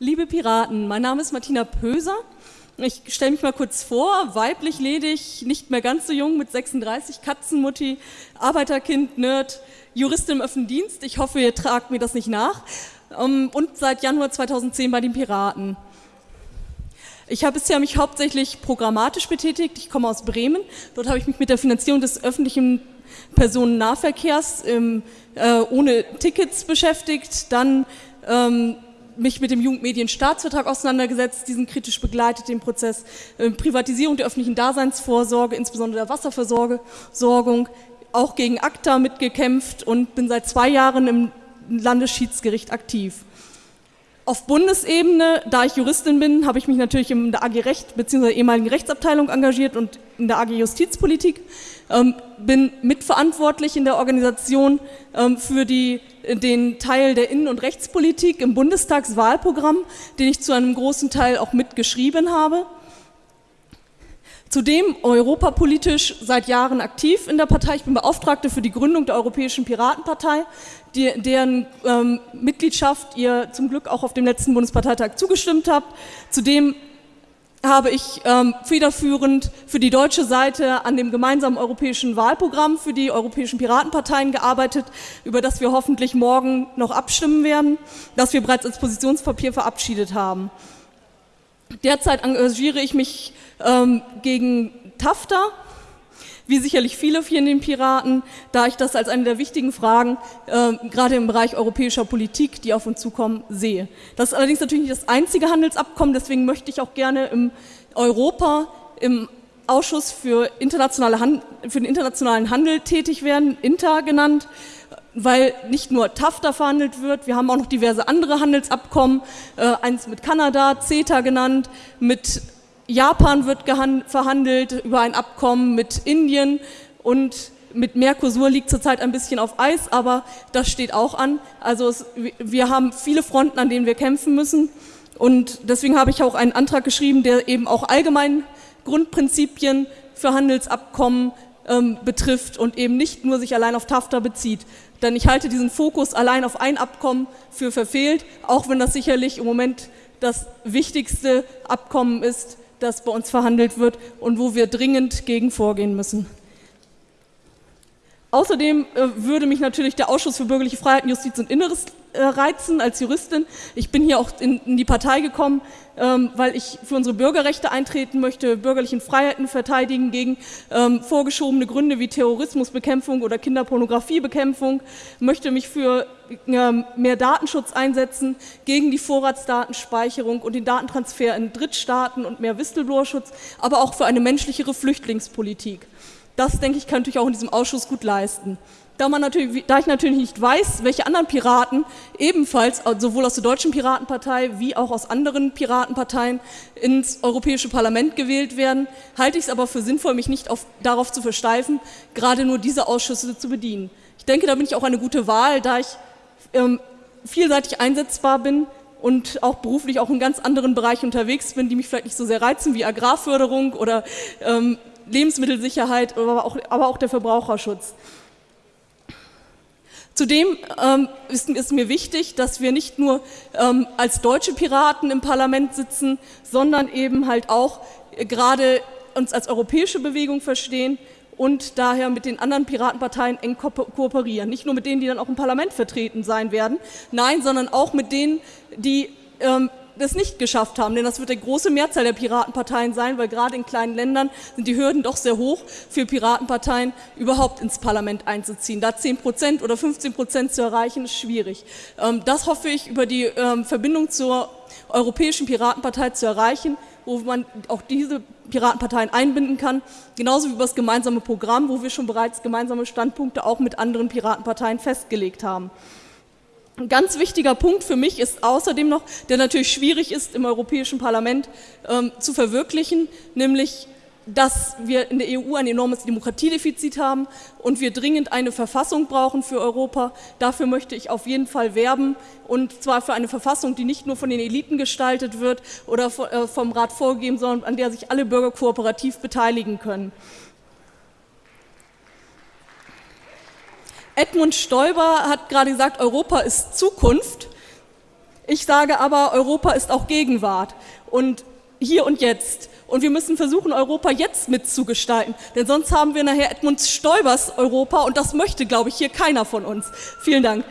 Liebe Piraten, mein Name ist Martina Pöser. Ich stelle mich mal kurz vor, weiblich, ledig, nicht mehr ganz so jung, mit 36, Katzenmutti, Arbeiterkind, Nerd, Juristin im öffentlichen Dienst. Ich hoffe, ihr tragt mir das nicht nach. Ähm, und seit Januar 2010 bei den Piraten. Ich habe bisher mich hauptsächlich programmatisch betätigt. Ich komme aus Bremen. Dort habe ich mich mit der Finanzierung des öffentlichen Personennahverkehrs ähm, äh, ohne Tickets beschäftigt. Dann ähm, mich mit dem Jugendmedienstaatsvertrag auseinandergesetzt, diesen kritisch begleitet, den Prozess äh, Privatisierung der öffentlichen Daseinsvorsorge, insbesondere der Wasserversorgung, auch gegen ACTA mitgekämpft und bin seit zwei Jahren im Landesschiedsgericht aktiv. Auf Bundesebene, da ich Juristin bin, habe ich mich natürlich in der AG Recht bzw. ehemaligen Rechtsabteilung engagiert und in der AG Justizpolitik, ähm, bin mitverantwortlich in der Organisation ähm, für die, den Teil der Innen- und Rechtspolitik im Bundestagswahlprogramm, den ich zu einem großen Teil auch mitgeschrieben habe. Zudem europapolitisch seit Jahren aktiv in der Partei. Ich bin Beauftragte für die Gründung der Europäischen Piratenpartei, die, deren ähm, Mitgliedschaft ihr zum Glück auch auf dem letzten Bundesparteitag zugestimmt habt. Zudem habe ich ähm, federführend für die deutsche Seite an dem gemeinsamen europäischen Wahlprogramm für die europäischen Piratenparteien gearbeitet, über das wir hoffentlich morgen noch abstimmen werden, das wir bereits als Positionspapier verabschiedet haben. Derzeit engagiere ich mich ähm, gegen TAFTA, wie sicherlich viele hier in den Piraten, da ich das als eine der wichtigen Fragen, äh, gerade im Bereich europäischer Politik, die auf uns zukommen, sehe. Das ist allerdings natürlich nicht das einzige Handelsabkommen, deswegen möchte ich auch gerne im Europa, im Ausschuss für, internationale Hand, für den internationalen Handel tätig werden, INTA genannt, weil nicht nur TAFTA verhandelt wird, wir haben auch noch diverse andere Handelsabkommen, äh, eins mit Kanada, CETA genannt, mit Japan wird verhandelt über ein Abkommen mit Indien und mit Mercosur liegt zurzeit ein bisschen auf Eis, aber das steht auch an. Also es, wir haben viele Fronten, an denen wir kämpfen müssen und deswegen habe ich auch einen Antrag geschrieben, der eben auch allgemein Grundprinzipien für Handelsabkommen ähm, betrifft und eben nicht nur sich allein auf TAFTA bezieht. Denn ich halte diesen Fokus allein auf ein Abkommen für verfehlt, auch wenn das sicherlich im Moment das wichtigste Abkommen ist, das bei uns verhandelt wird und wo wir dringend gegen vorgehen müssen. Außerdem äh, würde mich natürlich der Ausschuss für bürgerliche Freiheiten, Justiz und Inneres äh, reizen als Juristin. Ich bin hier auch in, in die Partei gekommen, ähm, weil ich für unsere Bürgerrechte eintreten möchte, bürgerlichen Freiheiten verteidigen gegen ähm, vorgeschobene Gründe wie Terrorismusbekämpfung oder Kinderpornografiebekämpfung, möchte mich für ähm, mehr Datenschutz einsetzen, gegen die Vorratsdatenspeicherung und den Datentransfer in Drittstaaten und mehr Whistleblower-Schutz, aber auch für eine menschlichere Flüchtlingspolitik. Das, denke ich, könnte ich auch in diesem Ausschuss gut leisten. Da, man natürlich, da ich natürlich nicht weiß, welche anderen Piraten ebenfalls sowohl aus der Deutschen Piratenpartei wie auch aus anderen Piratenparteien ins Europäische Parlament gewählt werden, halte ich es aber für sinnvoll, mich nicht auf, darauf zu versteifen, gerade nur diese Ausschüsse zu bedienen. Ich denke, da bin ich auch eine gute Wahl, da ich ähm, vielseitig einsetzbar bin und auch beruflich auch in ganz anderen Bereichen unterwegs bin, die mich vielleicht nicht so sehr reizen wie Agrarförderung oder ähm, Lebensmittelsicherheit, aber auch, aber auch der Verbraucherschutz. Zudem ähm, ist, ist, mir wichtig, dass wir nicht nur ähm, als deutsche Piraten im Parlament sitzen, sondern eben halt auch äh, gerade uns als europäische Bewegung verstehen und daher mit den anderen Piratenparteien eng ko kooperieren. Nicht nur mit denen, die dann auch im Parlament vertreten sein werden, nein, sondern auch mit denen, die ähm, das nicht geschafft haben, denn das wird die große Mehrzahl der Piratenparteien sein, weil gerade in kleinen Ländern sind die Hürden doch sehr hoch für Piratenparteien, überhaupt ins Parlament einzuziehen. Da 10 Prozent oder 15 Prozent zu erreichen, ist schwierig. Ähm, das hoffe ich über die ähm, Verbindung zur Europäischen Piratenpartei zu erreichen, wo man auch diese Piratenparteien einbinden kann, genauso wie über das gemeinsame Programm, wo wir schon bereits gemeinsame Standpunkte auch mit anderen Piratenparteien festgelegt haben. Ein ganz wichtiger Punkt für mich ist außerdem noch, der natürlich schwierig ist im Europäischen Parlament ähm, zu verwirklichen, nämlich dass wir in der EU ein enormes Demokratiedefizit haben und wir dringend eine Verfassung brauchen für Europa. Dafür möchte ich auf jeden Fall werben und zwar für eine Verfassung, die nicht nur von den Eliten gestaltet wird oder äh, vom Rat vorgegeben, sondern an der sich alle Bürger kooperativ beteiligen können. Edmund Stoiber hat gerade gesagt, Europa ist Zukunft. Ich sage aber, Europa ist auch Gegenwart und hier und jetzt. Und wir müssen versuchen, Europa jetzt mitzugestalten. Denn sonst haben wir nachher Edmund Stoibers Europa und das möchte, glaube ich, hier keiner von uns. Vielen Dank.